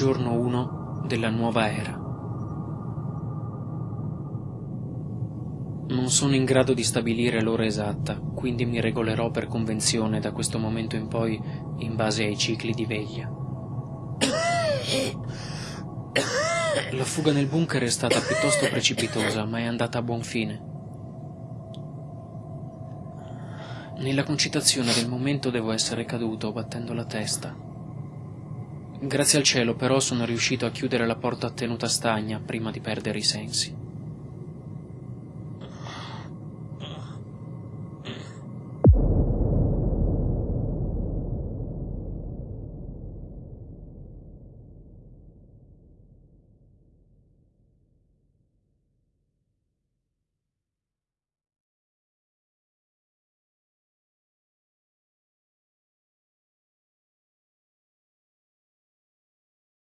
giorno 1 della nuova era. Non sono in grado di stabilire l'ora esatta, quindi mi regolerò per convenzione da questo momento in poi in base ai cicli di veglia. La fuga nel bunker è stata piuttosto precipitosa, ma è andata a buon fine. Nella concitazione del momento devo essere caduto battendo la testa. Grazie al cielo però sono riuscito a chiudere la porta a tenuta stagna prima di perdere i sensi.